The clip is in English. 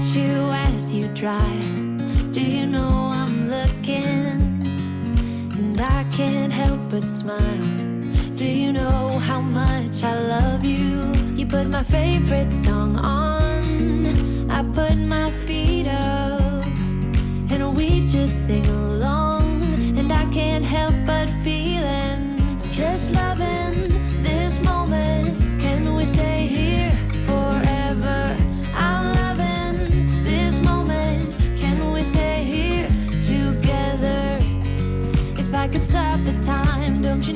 you as you drive. Do you know I'm looking? And I can't help but smile. Do you know how much I love you? You put my favorite song on. stop the time, don't you?